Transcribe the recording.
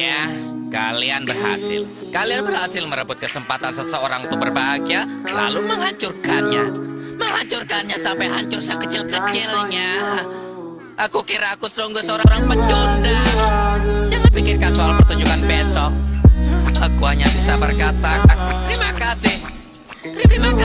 Iya, kalian berhasil. Kalian berhasil merebut kesempatan seseorang untuk berbahagia, lalu menghancurkannya. Menghancurkannya sampai hancur sekecil-kecilnya. Aku kira aku sungguh seorang pecundang. Jangan pikirkan soal pertunjukan besok. Aku hanya bisa berkata, terima kasih. Terima kasih.